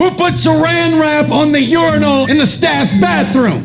Who put saran wrap on the urinal in the staff bathroom?